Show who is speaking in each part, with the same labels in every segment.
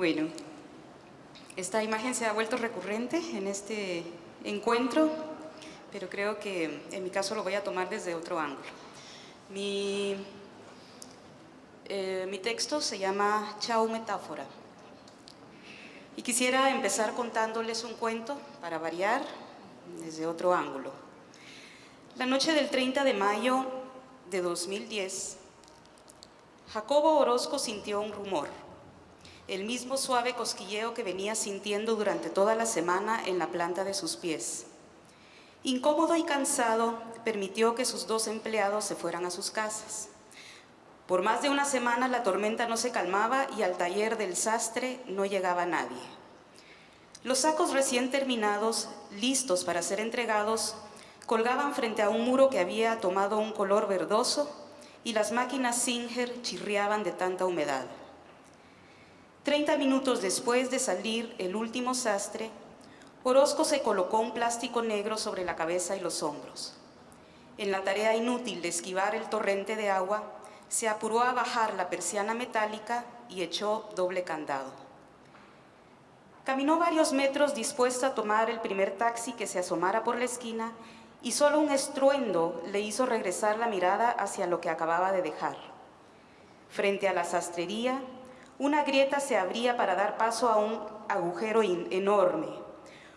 Speaker 1: Bueno, esta imagen se ha vuelto recurrente en este encuentro, pero creo que en mi caso lo voy a tomar desde otro ángulo. Mi, eh, mi texto se llama Chao Metáfora. Y quisiera empezar contándoles un cuento, para variar, desde otro ángulo. La noche del 30 de mayo de 2010, Jacobo Orozco sintió un rumor, el mismo suave cosquilleo que venía sintiendo durante toda la semana en la planta de sus pies. Incómodo y cansado, permitió que sus dos empleados se fueran a sus casas. Por más de una semana la tormenta no se calmaba y al taller del sastre no llegaba nadie. Los sacos recién terminados, listos para ser entregados, colgaban frente a un muro que había tomado un color verdoso y las máquinas Singer chirriaban de tanta humedad. Treinta minutos después de salir el último sastre, Orozco se colocó un plástico negro sobre la cabeza y los hombros. En la tarea inútil de esquivar el torrente de agua, se apuró a bajar la persiana metálica y echó doble candado. Caminó varios metros dispuesto a tomar el primer taxi que se asomara por la esquina y solo un estruendo le hizo regresar la mirada hacia lo que acababa de dejar. Frente a la sastrería, una grieta se abría para dar paso a un agujero enorme.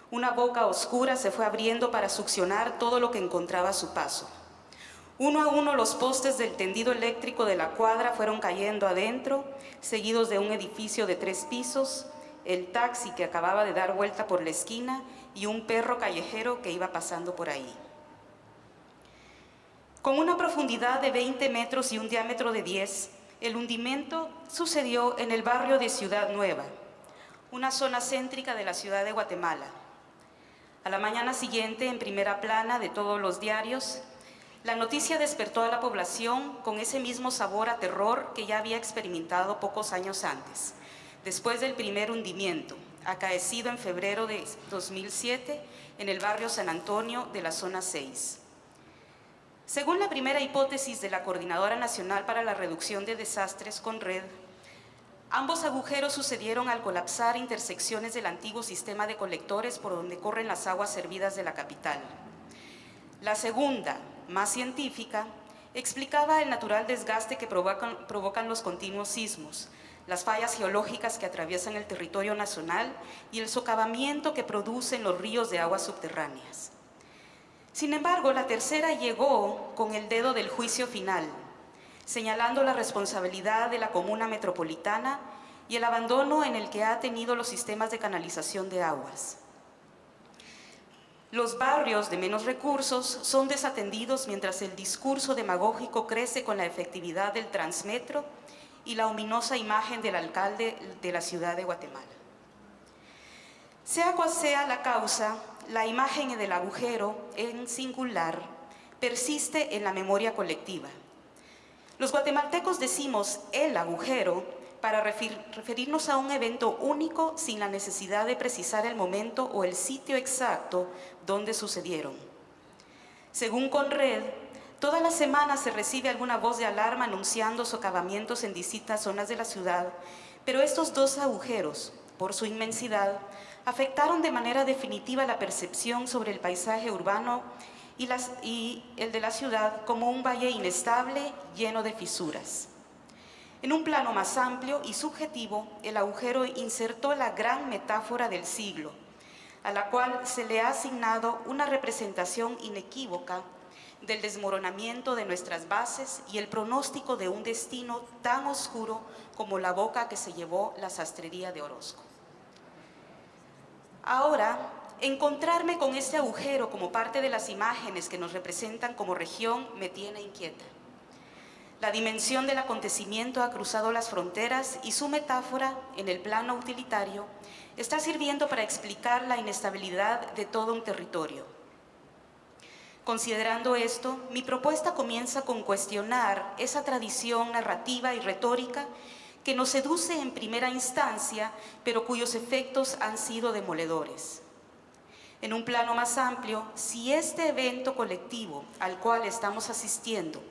Speaker 1: Una boca oscura se fue abriendo para succionar todo lo que encontraba a su paso. Uno a uno los postes del tendido eléctrico de la cuadra fueron cayendo adentro, seguidos de un edificio de tres pisos, el taxi que acababa de dar vuelta por la esquina y un perro callejero que iba pasando por ahí. Con una profundidad de 20 metros y un diámetro de 10, el hundimiento sucedió en el barrio de Ciudad Nueva, una zona céntrica de la ciudad de Guatemala. A la mañana siguiente, en primera plana de todos los diarios, la noticia despertó a la población con ese mismo sabor a terror que ya había experimentado pocos años antes, después del primer hundimiento, acaecido en febrero de 2007 en el barrio San Antonio de la zona 6. Según la primera hipótesis de la Coordinadora Nacional para la Reducción de Desastres con Red, ambos agujeros sucedieron al colapsar intersecciones del antiguo sistema de colectores por donde corren las aguas servidas de la capital. La segunda, más científica, explicaba el natural desgaste que provocan, los continuos sismos, las fallas geológicas que atraviesan el territorio nacional y el socavamiento que producen los ríos de aguas subterráneas. Sin embargo, la tercera llegó con el dedo del juicio final, señalando la responsabilidad de la comuna metropolitana y el abandono en el que ha tenido los sistemas de canalización de aguas. Los barrios de menos recursos son desatendidos mientras el discurso demagógico crece con la efectividad del transmetro y la ominosa imagen del alcalde de la ciudad de Guatemala. Sea cual sea la causa, la imagen del agujero en singular persiste en la memoria colectiva. Los guatemaltecos decimos el agujero para referirnos a un evento único sin la necesidad de precisar el momento o el sitio exacto donde sucedieron. Según Conred, Todas las semanas se recibe alguna voz de alarma anunciando socavamientos en distintas zonas de la ciudad, pero estos dos agujeros, por su inmensidad, afectaron de manera definitiva la percepción sobre el paisaje urbano y, el de la ciudad como un valle inestable lleno de fisuras. En un plano más amplio y subjetivo, el agujero insertó la gran metáfora del siglo, a la cual se le ha asignado una representación inequívoca del desmoronamiento de nuestras bases y el pronóstico de un destino tan oscuro como la boca que se llevó la sastrería de Orozco. Ahora, encontrarme con este agujero como parte de las imágenes que nos representan como región me tiene inquieta. La dimensión del acontecimiento ha cruzado las fronteras y su metáfora, en el plano utilitario, está sirviendo para explicar la inestabilidad de todo un territorio Considerando esto, mi propuesta comienza con cuestionar esa tradición narrativa y retórica que nos seduce en primera instancia, pero cuyos efectos han sido demoledores. En un plano más amplio, si este evento colectivo al cual estamos asistiendo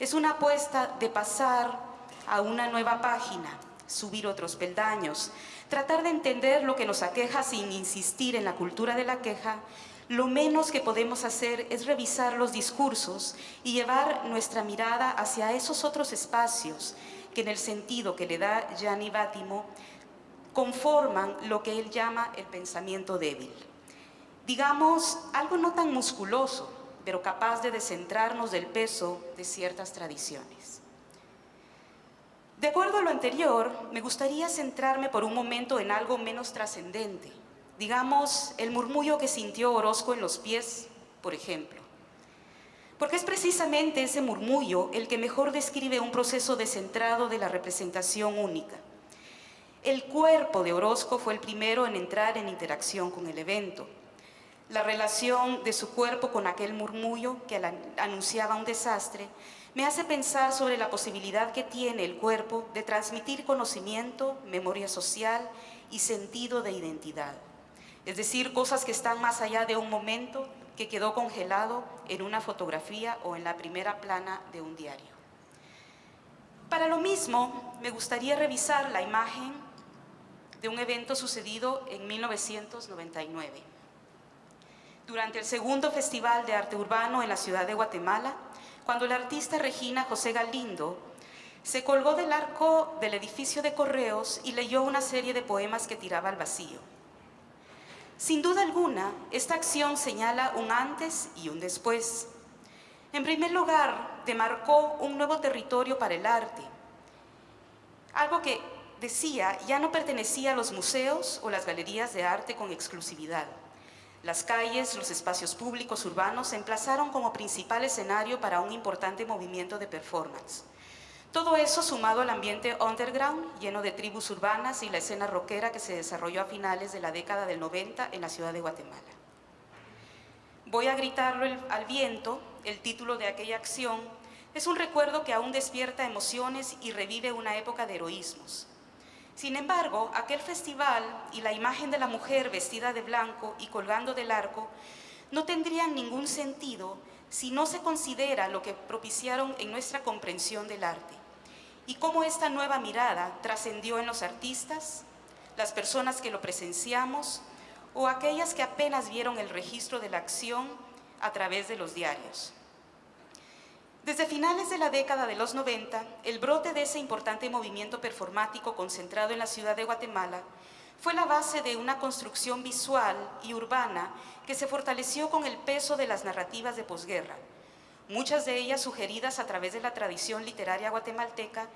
Speaker 1: es una apuesta de pasar a una nueva página, subir otros peldaños, tratar de entender lo que nos aqueja sin insistir en la cultura de la queja, lo menos que podemos hacer es revisar los discursos y llevar nuestra mirada hacia esos otros espacios que en el sentido que le da Gianni Bátimo conforman lo que él llama el pensamiento débil. Digamos, algo no tan musculoso, pero capaz de descentrarnos del peso de ciertas tradiciones. De acuerdo a lo anterior, me gustaría centrarme por un momento en algo menos trascendente, digamos, el murmullo que sintió Orozco en los pies, por ejemplo. Porque es precisamente ese murmullo el que mejor describe un proceso descentrado de la representación única. El cuerpo de Orozco fue el primero en entrar en interacción con el evento. La relación de su cuerpo con aquel murmullo que anunciaba un desastre me hace pensar sobre la posibilidad que tiene el cuerpo de transmitir conocimiento, memoria social y sentido de identidad es decir, cosas que están más allá de un momento que quedó congelado en una fotografía o en la primera plana de un diario. Para lo mismo, me gustaría revisar la imagen de un evento sucedido en 1999. Durante el segundo Festival de Arte Urbano en la ciudad de Guatemala, cuando la artista Regina José Galindo se colgó del arco del edificio de correos y leyó una serie de poemas que tiraba al vacío. Sin duda alguna, esta acción señala un antes y un después. En primer lugar, demarcó un nuevo territorio para el arte, algo que, decía, ya no pertenecía a los museos o las galerías de arte con exclusividad. Las calles, los espacios públicos urbanos se emplazaron como principal escenario para un importante movimiento de performance. Todo eso sumado al ambiente underground, lleno de tribus urbanas y la escena rockera que se desarrolló a finales de la década del 90 en la ciudad de Guatemala. Voy a gritarlo al viento, el título de aquella acción, es un recuerdo que aún despierta emociones y revive una época de heroísmos. Sin embargo, aquel festival y la imagen de la mujer vestida de blanco y colgando del arco no tendrían ningún sentido si no se considera lo que propiciaron en nuestra comprensión del arte y cómo esta nueva mirada trascendió en los artistas, las personas que lo presenciamos o aquellas que apenas vieron el registro de la acción a través de los diarios. Desde finales de la década de los 90, el brote de ese importante movimiento performático concentrado en la ciudad de Guatemala fue la base de una construcción visual y urbana que se fortaleció con el peso de las narrativas de posguerra, muchas de ellas sugeridas a través de la tradición literaria guatemalteca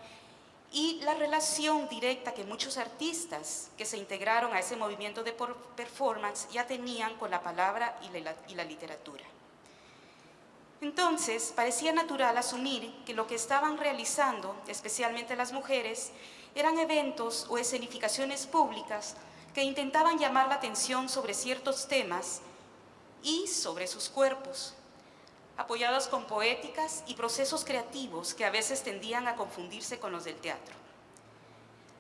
Speaker 1: y la relación directa que muchos artistas que se integraron a ese movimiento de performance ya tenían con la palabra y la, y la literatura. Entonces, parecía natural asumir que lo que estaban realizando, especialmente las mujeres, eran eventos o escenificaciones públicas que intentaban llamar la atención sobre ciertos temas y sobre sus cuerpos, apoyados con poéticas y procesos creativos que a veces tendían a confundirse con los del teatro.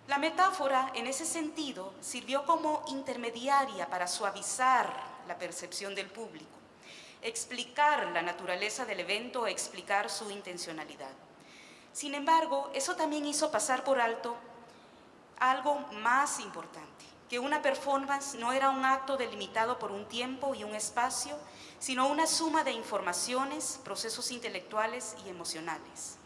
Speaker 1: La metáfora, en ese sentido, sirvió como intermediaria para suavizar la percepción del público, explicar la naturaleza del evento o explicar su intencionalidad. Sin embargo, eso también hizo pasar por alto algo más importante, que una performance no era un acto delimitado por un tiempo y un espacio, sino una suma de informaciones, procesos intelectuales y emocionales.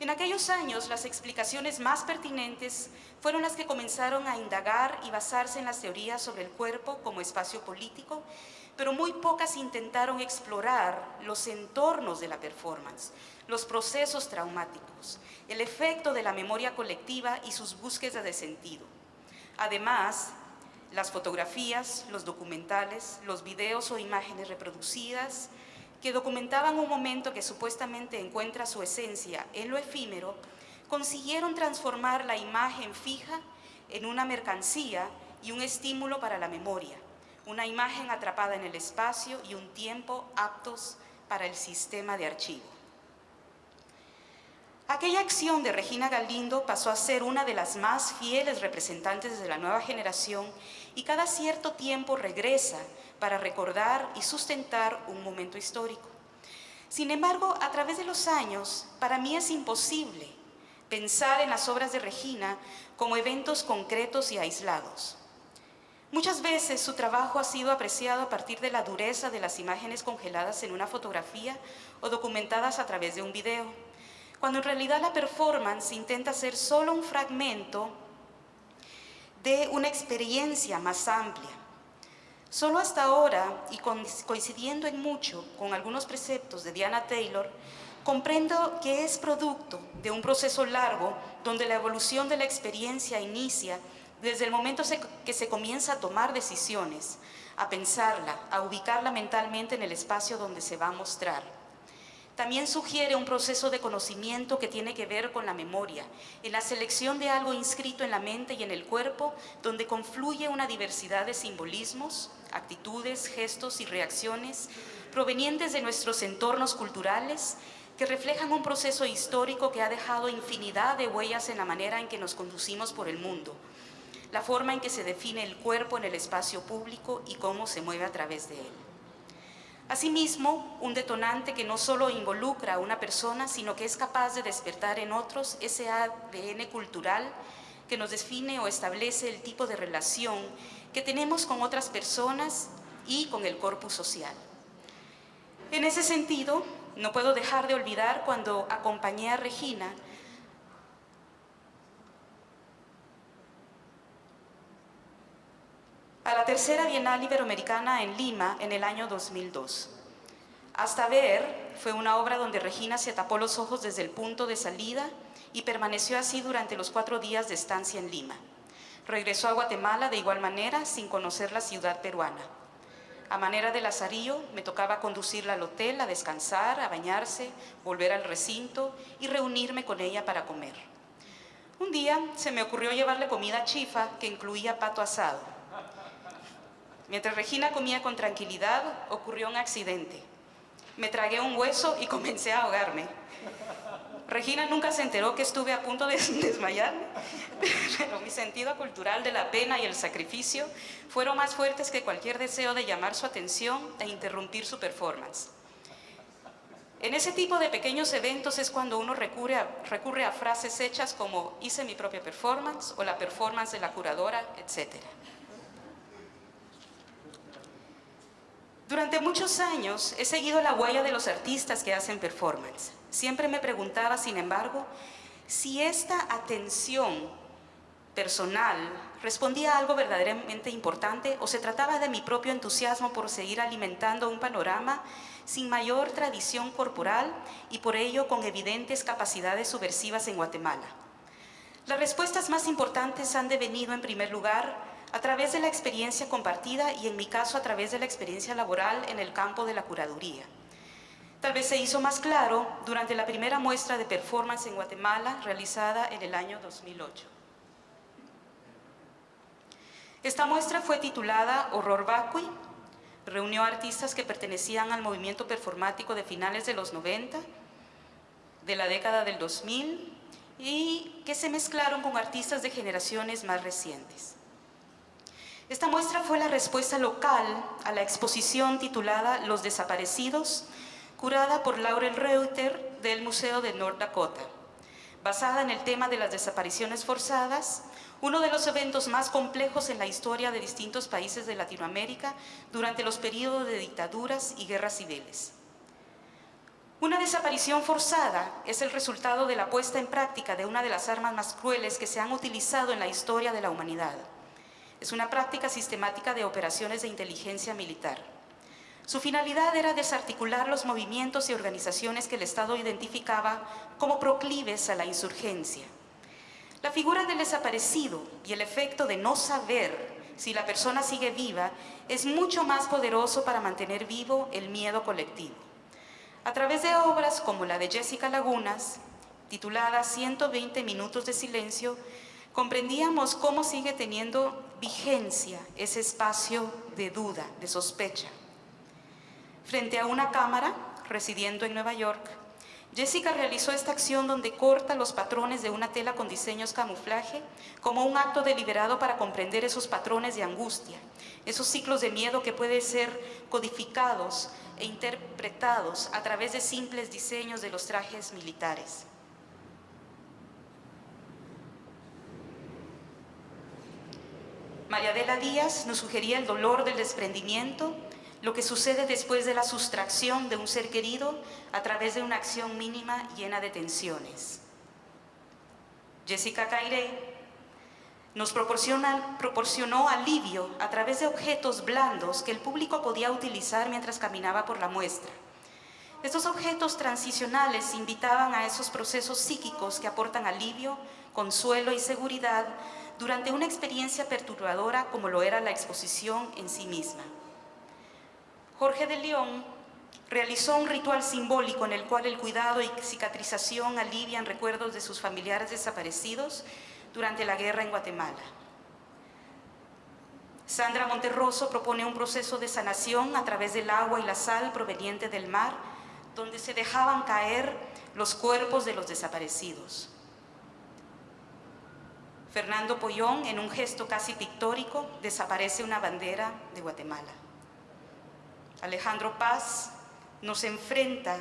Speaker 1: En aquellos años, las explicaciones más pertinentes fueron las que comenzaron a indagar y basarse en las teorías sobre el cuerpo como espacio político, pero muy pocas intentaron explorar los entornos de la performance, los procesos traumáticos, el efecto de la memoria colectiva y sus búsquedas de sentido. Además, las fotografías, los documentales, los videos o imágenes reproducidas que documentaban un momento que supuestamente encuentra su esencia en lo efímero, consiguieron transformar la imagen fija en una mercancía y un estímulo para la memoria, una imagen atrapada en el espacio y un tiempo aptos para el sistema de archivo. Aquella acción de Regina Galindo pasó a ser una de las más fieles representantes de la nueva generación y cada cierto tiempo regresa para recordar y sustentar un momento histórico. Sin embargo, a través de los años, para mí es imposible pensar en las obras de Regina como eventos concretos y aislados. Muchas veces su trabajo ha sido apreciado a partir de la dureza de las imágenes congeladas en una fotografía o documentadas a través de un video, cuando en realidad la performance intenta ser solo un fragmento de una experiencia más amplia. Solo hasta ahora, y coincidiendo en mucho con algunos preceptos de Diana Taylor, comprendo que es producto de un proceso largo donde la evolución de la experiencia inicia desde el momento que se comienza a tomar decisiones, a pensarla, a ubicarla mentalmente en el espacio donde se va a mostrar. También sugiere un proceso de conocimiento que tiene que ver con la memoria, en la selección de algo inscrito en la mente y en el cuerpo, donde confluye una diversidad de simbolismos, actitudes, gestos y reacciones provenientes de nuestros entornos culturales que reflejan un proceso histórico que ha dejado infinidad de huellas en la manera en que nos conducimos por el mundo, la forma en que se define el cuerpo en el espacio público y cómo se mueve a través de él. Asimismo, un detonante que no solo involucra a una persona, sino que es capaz de despertar en otros ese ADN cultural que nos define o establece el tipo de relación que tenemos con otras personas y con el corpus social. En ese sentido, no puedo dejar de olvidar cuando acompañé a Regina a la tercera Bienal Iberoamericana en Lima en el año 2002. Hasta ver fue una obra donde Regina se tapó los ojos desde el punto de salida y permaneció así durante los cuatro días de estancia en Lima. Regresó a Guatemala de igual manera sin conocer la ciudad peruana. A manera de lazarillo, me tocaba conducirla al hotel a descansar, a bañarse, volver al recinto y reunirme con ella para comer. Un día se me ocurrió llevarle comida chifa que incluía pato asado. Mientras Regina comía con tranquilidad, ocurrió un accidente. Me tragué un hueso y comencé a ahogarme. Regina nunca se enteró que estuve a punto de desmayarme, pero mi sentido cultural de la pena y el sacrificio fueron más fuertes que cualquier deseo de llamar su atención e interrumpir su performance. En ese tipo de pequeños eventos es cuando uno recurre a, frases hechas como hice mi propia performance o la performance de la curadora, etcétera. Durante muchos años he seguido la huella de los artistas que hacen performance. Siempre me preguntaba, sin embargo, si esta atención personal respondía a algo verdaderamente importante o se trataba de mi propio entusiasmo por seguir alimentando un panorama sin mayor tradición corporal y por ello con evidentes capacidades subversivas en Guatemala. Las respuestas más importantes han devenido en primer lugar a través de la experiencia compartida y en mi caso a través de la experiencia laboral en el campo de la curaduría. Tal vez se hizo más claro durante la primera muestra de performance en Guatemala realizada en el año 2008. Esta muestra fue titulada Horror Vacui, reunió artistas que pertenecían al movimiento performático de finales de los 90, de la década del 2000 y que se mezclaron con artistas de generaciones más recientes. Esta muestra fue la respuesta local a la exposición titulada Los desaparecidos, curada por Laurel Reuter del Museo de North Dakota. Basada en el tema de las desapariciones forzadas, uno de los eventos más complejos en la historia de distintos países de Latinoamérica durante los periodos de dictaduras y guerras civiles. Una desaparición forzada es el resultado de la puesta en práctica de una de las armas más crueles que se han utilizado en la historia de la humanidad, es una práctica sistemática de operaciones de inteligencia militar. Su finalidad era desarticular los movimientos y organizaciones que el Estado identificaba como proclives a la insurgencia. La figura del desaparecido y el efecto de no saber si la persona sigue viva es mucho más poderoso para mantener vivo el miedo colectivo. A través de obras como la de Jessica Lagunas, titulada 120 minutos de silencio, comprendíamos cómo sigue teniendo vigencia ese espacio de duda, de sospecha. Frente a una cámara, residiendo en Nueva York, Jessica realizó esta acción donde corta los patrones de una tela con diseños camuflaje como un acto deliberado para comprender esos patrones de angustia, esos ciclos de miedo que pueden ser codificados e interpretados a través de simples diseños de los trajes militares. María Adela Díaz nos sugería el dolor del desprendimiento, lo que sucede después de la sustracción de un ser querido a través de una acción mínima llena de tensiones. Jessica Cairé nos proporcionó alivio a través de objetos blandos que el público podía utilizar mientras caminaba por la muestra. Estos objetos transicionales invitaban a esos procesos psíquicos que aportan alivio, consuelo y seguridad durante una experiencia perturbadora como lo era la exposición en sí misma. Jorge de León realizó un ritual simbólico en el cual el cuidado y cicatrización alivian recuerdos de sus familiares desaparecidos durante la guerra en Guatemala. Sandra Monterroso propone un proceso de sanación a través del agua y la sal proveniente del mar, donde se dejaban caer los cuerpos de los desaparecidos. Fernando Pollón, en un gesto casi pictórico, desaparece una bandera de Guatemala. Alejandro Paz nos enfrenta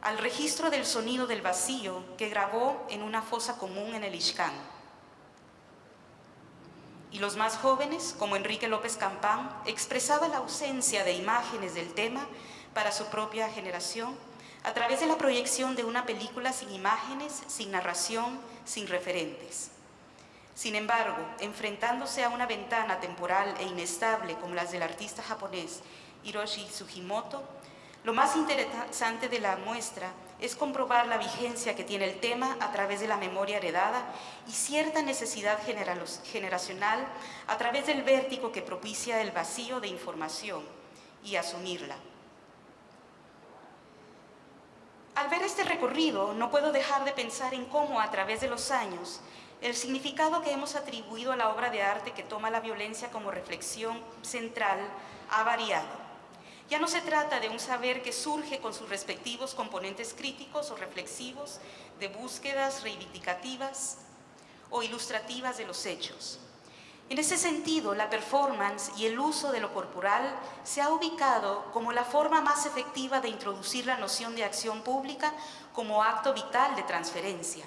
Speaker 1: al registro del sonido del vacío que grabó en una fosa común en el Ixcán. Y los más jóvenes, como Enrique López Campán, expresaba la ausencia de imágenes del tema para su propia generación a través de la proyección de una película sin imágenes, sin narración, sin referentes. Sin embargo, enfrentándose a una ventana temporal e inestable como las del artista japonés Hiroshi Sugimoto, lo más interesante de la muestra es comprobar la vigencia que tiene el tema a través de la memoria heredada y cierta necesidad generacional a través del vértigo que propicia el vacío de información y asumirla. Al ver este recorrido, no puedo dejar de pensar en cómo a través de los años el significado que hemos atribuido a la obra de arte que toma la violencia como reflexión central ha variado ya no se trata de un saber que surge con sus respectivos componentes críticos o reflexivos, de búsquedas reivindicativas o ilustrativas de los hechos. En ese sentido, la performance y el uso de lo corporal se ha ubicado como la forma más efectiva de introducir la noción de acción pública como acto vital de transferencia.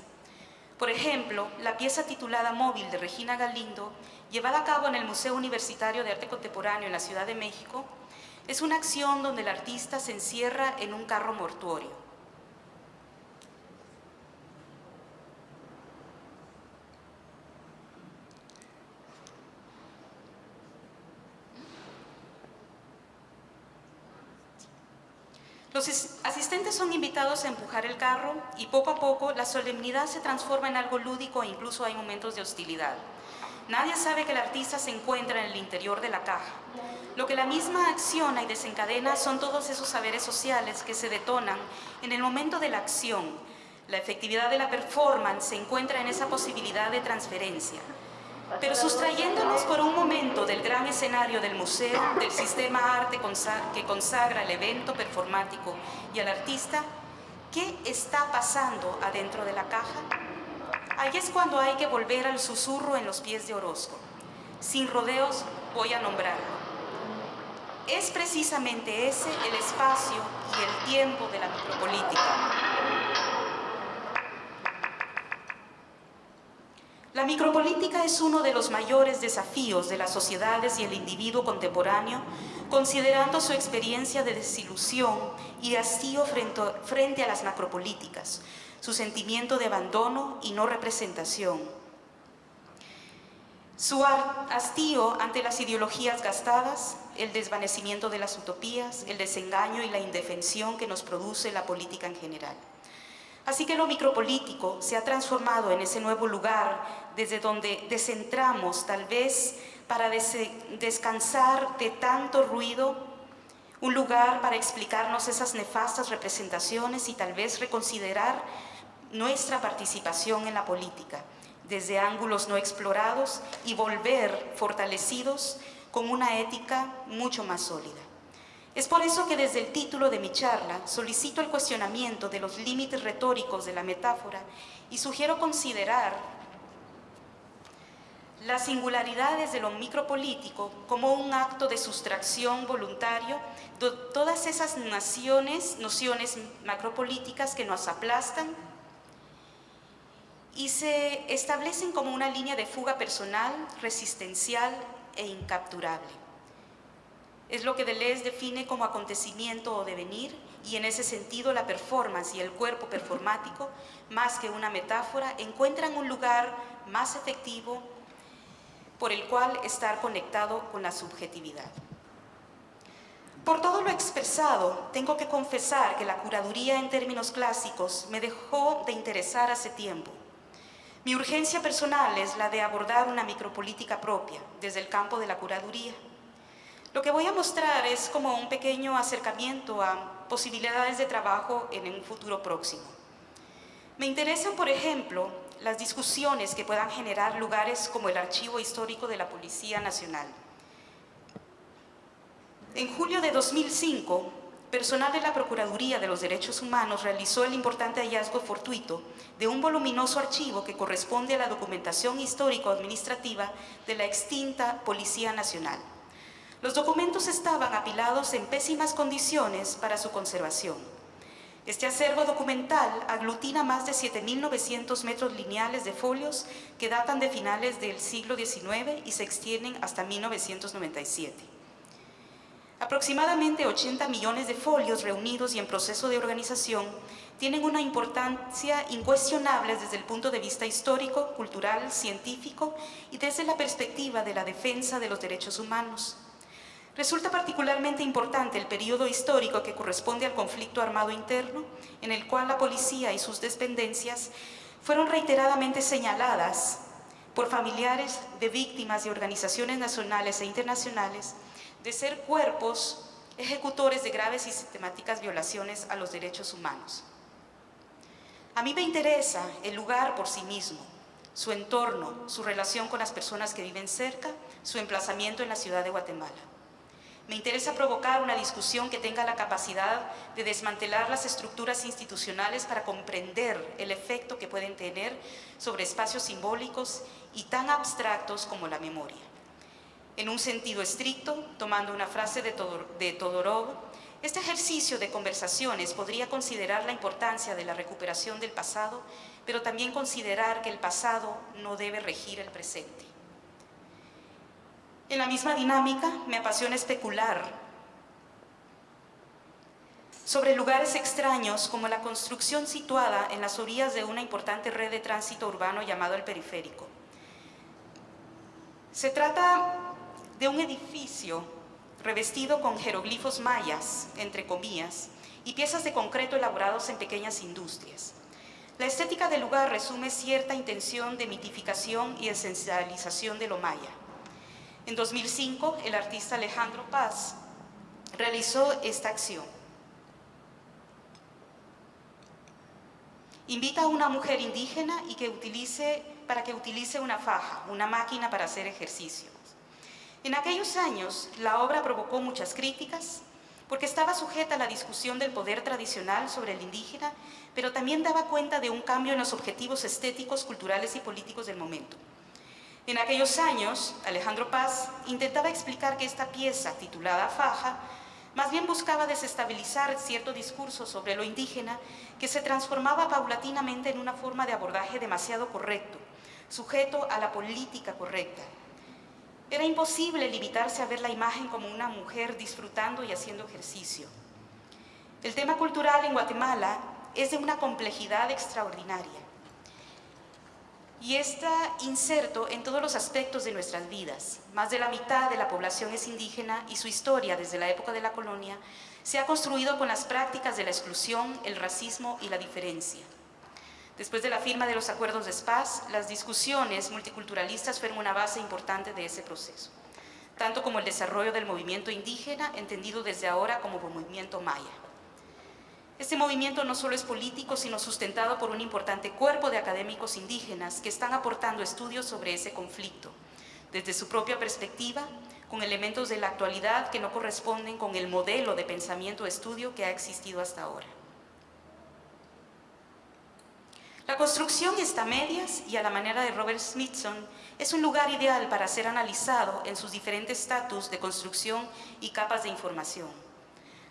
Speaker 1: Por ejemplo, la pieza titulada Móvil de Regina Galindo, llevada a cabo en el Museo Universitario de Arte Contemporáneo en la Ciudad de México, es una acción donde el artista se encierra en un carro mortuorio. Los asistentes son invitados a empujar el carro y poco a poco la solemnidad se transforma en algo lúdico e incluso hay momentos de hostilidad. Nadie sabe que el artista se encuentra en el interior de la caja. Lo que la misma acciona y desencadena son todos esos saberes sociales que se detonan en el momento de la acción. La efectividad de la performance se encuentra en esa posibilidad de transferencia. Pero sustrayéndonos por un momento del gran escenario del museo, del sistema arte que consagra el evento performático y al artista, ¿qué está pasando adentro de la caja? Ahí es cuando hay que volver al susurro en los pies de Orozco. Sin rodeos voy a nombrarlo es precisamente ese el espacio y el tiempo de la micropolítica. La micropolítica es uno de los mayores desafíos de las sociedades y el individuo contemporáneo, considerando su experiencia de desilusión y hastío frente a las macropolíticas, su sentimiento de abandono y no representación, su hastío ante las ideologías gastadas, el desvanecimiento de las utopías, el desengaño y la indefensión que nos produce la política en general. Así que lo micropolítico se ha transformado en ese nuevo lugar desde donde descentramos tal vez para descansar de tanto ruido, un lugar para explicarnos esas nefastas representaciones y tal vez reconsiderar nuestra participación en la política desde ángulos no explorados y volver fortalecidos con una ética mucho más sólida. Es por eso que desde el título de mi charla solicito el cuestionamiento de los límites retóricos de la metáfora y sugiero considerar las singularidades de lo micropolítico como un acto de sustracción voluntario de todas esas naciones, nociones macropolíticas que nos aplastan y se establecen como una línea de fuga personal, resistencial e incapturable. Es lo que Deleuze define como acontecimiento o devenir y en ese sentido la performance y el cuerpo performático, más que una metáfora, encuentran un lugar más efectivo por el cual estar conectado con la subjetividad. Por todo lo expresado, tengo que confesar que la curaduría en términos clásicos me dejó de interesar hace tiempo. Mi urgencia personal es la de abordar una micropolítica propia desde el campo de la curaduría. Lo que voy a mostrar es como un pequeño acercamiento a posibilidades de trabajo en un futuro próximo. Me interesan, por ejemplo, las discusiones que puedan generar lugares como el Archivo Histórico de la Policía Nacional. En julio de 2005, personal de la Procuraduría de los Derechos Humanos realizó el importante hallazgo fortuito de un voluminoso archivo que corresponde a la documentación histórico-administrativa de la extinta Policía Nacional. Los documentos estaban apilados en pésimas condiciones para su conservación. Este acervo documental aglutina más de 7.900 metros lineales de folios que datan de finales del siglo XIX y se extienden hasta 1997. Aproximadamente 80 millones de folios reunidos y en proceso de organización tienen una importancia incuestionable desde el punto de vista histórico, cultural, científico y desde la perspectiva de la defensa de los derechos humanos. Resulta particularmente importante el periodo histórico que corresponde al conflicto armado interno, en el cual la policía y sus dependencias fueron reiteradamente señaladas por familiares de víctimas de organizaciones nacionales e internacionales de ser cuerpos ejecutores de graves y sistemáticas violaciones a los derechos humanos. A mí me interesa el lugar por sí mismo, su entorno, su relación con las personas que viven cerca, su emplazamiento en la ciudad de Guatemala. Me interesa provocar una discusión que tenga la capacidad de desmantelar las estructuras institucionales para comprender el efecto que pueden tener sobre espacios simbólicos y tan abstractos como la memoria. En un sentido estricto, tomando una frase de, Todorov, este ejercicio de conversaciones podría considerar la importancia de la recuperación del pasado, pero también considerar que el pasado no debe regir el presente. En la misma dinámica me apasiona especular sobre lugares extraños como la construcción situada en las orillas de una importante red de tránsito urbano llamado el periférico. Se trata de un edificio revestido con jeroglifos mayas, entre comillas, y piezas de concreto elaborados en pequeñas industrias. La estética del lugar resume cierta intención de mitificación y esencialización de lo maya. En 2005, el artista Alejandro Paz realizó esta acción. Invita a una mujer indígena y que utilice, para que utilice una faja, una máquina para hacer ejercicio. En aquellos años, la obra provocó muchas críticas, porque estaba sujeta a la discusión del poder tradicional sobre el indígena, pero también daba cuenta de un cambio en los objetivos estéticos, culturales y políticos del momento. En aquellos años, Alejandro Paz intentaba explicar que esta pieza, titulada Faja, más bien buscaba desestabilizar cierto discurso sobre lo indígena que se transformaba paulatinamente en una forma de abordaje demasiado correcto, sujeto a la política correcta. Era imposible limitarse a ver la imagen como una mujer disfrutando y haciendo ejercicio. El tema cultural en Guatemala es de una complejidad extraordinaria y está inserto en todos los aspectos de nuestras vidas. Más de la mitad de la población es indígena y su historia desde la época de la colonia se ha construido con las prácticas de la exclusión, el racismo y la diferencia. Después de la firma de los acuerdos de Spaz, las discusiones multiculturalistas fueron una base importante de ese proceso, tanto como el desarrollo del movimiento indígena, entendido desde ahora como movimiento maya. Este movimiento no solo es político, sino sustentado por un importante cuerpo de académicos indígenas que están aportando estudios sobre ese conflicto, desde su propia perspectiva, con elementos de la actualidad que no corresponden con el modelo de pensamiento-estudio que ha existido hasta ahora. La construcción está a medias y a la manera de Robert Smithson es un lugar ideal para ser analizado en sus diferentes estatus de construcción y capas de información.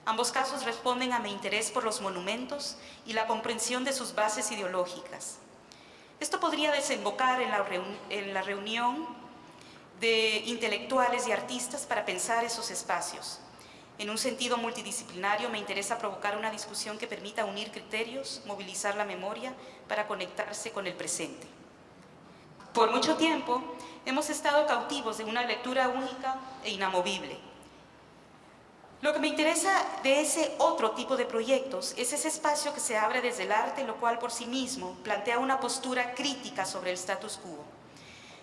Speaker 1: Ambos casos responden a mi interés por los monumentos y la comprensión de sus bases ideológicas. Esto podría desembocar en la, reunión de intelectuales y artistas para pensar esos espacios. En un sentido multidisciplinario me interesa provocar una discusión que permita unir criterios, movilizar la memoria para conectarse con el presente. Por mucho tiempo hemos estado cautivos de una lectura única e inamovible. Lo que me interesa de ese otro tipo de proyectos es ese espacio que se abre desde el arte, lo cual por sí mismo plantea una postura crítica sobre el status quo.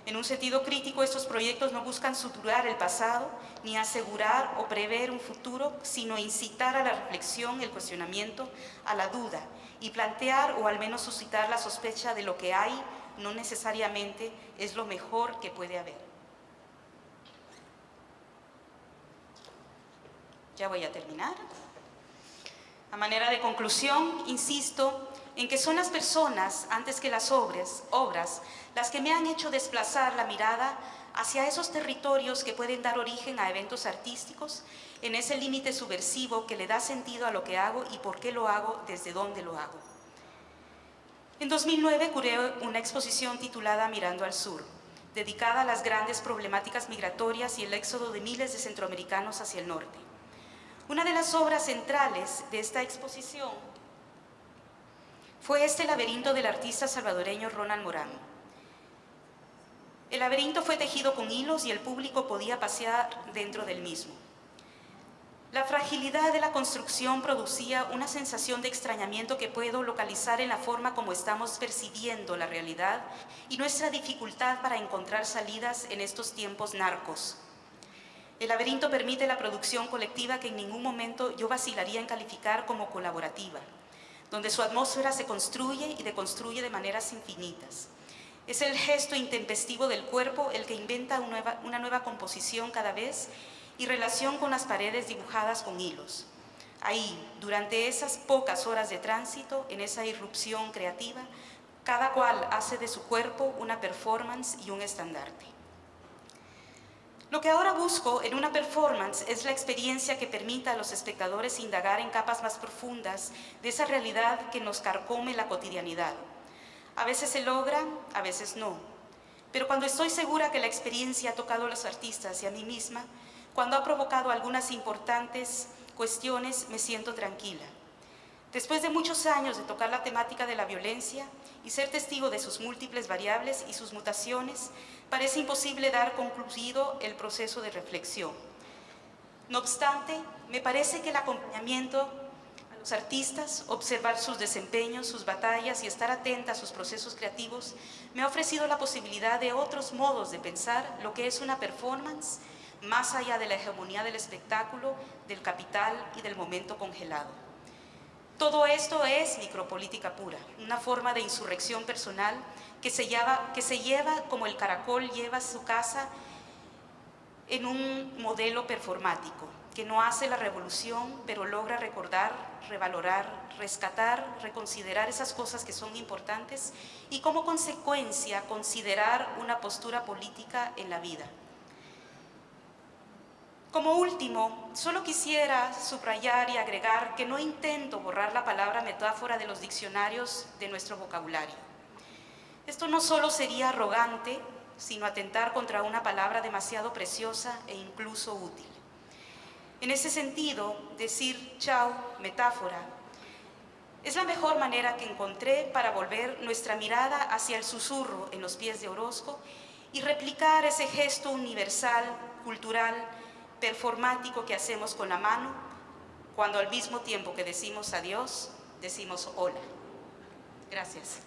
Speaker 1: En un sentido crítico, estos proyectos no buscan suturar el pasado, ni asegurar o prever un futuro, sino incitar a la reflexión, el cuestionamiento, a la duda, y plantear o al menos suscitar la sospecha de lo que hay no necesariamente es lo mejor que puede haber. Ya voy a terminar. A manera de conclusión, insisto en que son las personas, antes que las obras, las que me han hecho desplazar la mirada hacia esos territorios que pueden dar origen a eventos artísticos, en ese límite subversivo que le da sentido a lo que hago y por qué lo hago, desde dónde lo hago. En 2009 curé una exposición titulada Mirando al Sur, dedicada a las grandes problemáticas migratorias y el éxodo de miles de centroamericanos hacia el norte. Una de las obras centrales de esta exposición fue este laberinto del artista salvadoreño Ronald Morán. El laberinto fue tejido con hilos y el público podía pasear dentro del mismo. La fragilidad de la construcción producía una sensación de extrañamiento que puedo localizar en la forma como estamos percibiendo la realidad y nuestra dificultad para encontrar salidas en estos tiempos narcos. El laberinto permite la producción colectiva que en ningún momento yo vacilaría en calificar como colaborativa donde su atmósfera se construye y deconstruye de maneras infinitas. Es el gesto intempestivo del cuerpo el que inventa una nueva, una nueva composición cada vez y relación con las paredes dibujadas con hilos. Ahí, durante esas pocas horas de tránsito, en esa irrupción creativa, cada cual hace de su cuerpo una performance y un estandarte. Lo que ahora busco en una performance es la experiencia que permita a los espectadores indagar en capas más profundas de esa realidad que nos carcome la cotidianidad. A veces se logra, a veces no. Pero cuando estoy segura que la experiencia ha tocado a los artistas y a mí misma, cuando ha provocado algunas importantes cuestiones, me siento tranquila. Después de muchos años de tocar la temática de la violencia y ser testigo de sus múltiples variables y sus mutaciones, parece imposible dar concluido el proceso de reflexión. No obstante, me parece que el acompañamiento a los artistas, observar sus desempeños, sus batallas y estar atenta a sus procesos creativos, me ha ofrecido la posibilidad de otros modos de pensar lo que es una performance más allá de la hegemonía del espectáculo, del capital y del momento congelado. Todo esto es micropolítica pura, una forma de insurrección personal que se, lleva, como el caracol lleva su casa en un modelo performático, que no hace la revolución, pero logra recordar, revalorar, rescatar, reconsiderar esas cosas que son importantes y como consecuencia considerar una postura política en la vida. Como último, solo quisiera subrayar y agregar que no intento borrar la palabra metáfora de los diccionarios de nuestro vocabulario. Esto no solo sería arrogante, sino atentar contra una palabra demasiado preciosa e incluso útil. En ese sentido, decir chao, metáfora, es la mejor manera que encontré para volver nuestra mirada hacia el susurro en los pies de Orozco y replicar ese gesto universal, cultural, performático que hacemos con la mano cuando al mismo tiempo que decimos adiós, decimos hola. Gracias.